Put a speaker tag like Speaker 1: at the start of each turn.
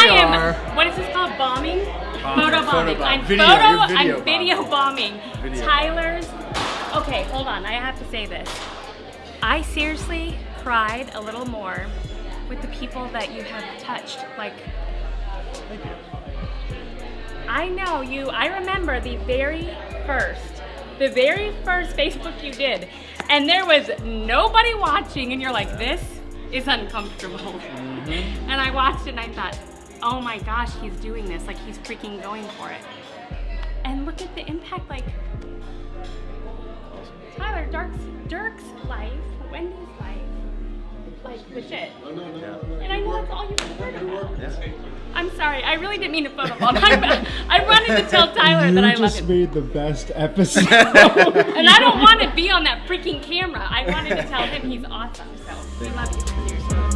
Speaker 1: I am.
Speaker 2: are.
Speaker 1: What is this called? Bombing?
Speaker 2: Bombing,
Speaker 1: Photo
Speaker 2: photo
Speaker 1: bombing.
Speaker 2: bomb.
Speaker 1: I'm
Speaker 2: Video,
Speaker 1: photo.
Speaker 2: video
Speaker 1: I'm video bombing.
Speaker 2: Video
Speaker 1: Tyler's. Okay, hold on. I have to say this. I seriously cried a little more with the people that you have touched. Like,
Speaker 2: Thank you.
Speaker 1: I know you. I remember the very first, the very first Facebook you did, and there was nobody watching, and you're like, this is uncomfortable.
Speaker 2: Mm-hmm.
Speaker 1: And I watched it and I thought, oh my gosh, he's doing this. Like, he's freaking going for it. And look at the impact. Like, Tyler, Dirk's, Dirk's life, Wendy's life, like, legit.
Speaker 2: Yeah.
Speaker 1: And I know that's all you've heard about.
Speaker 2: Yeah.
Speaker 1: I'm sorry, I really didn't mean to photobomb. I, I wanted to tell Tyler
Speaker 3: you
Speaker 1: that I love him.
Speaker 3: just made the best episode.
Speaker 1: And I don't want to be on that freaking camera. I wanted to tell him he's awesome. So we love you. Seriously.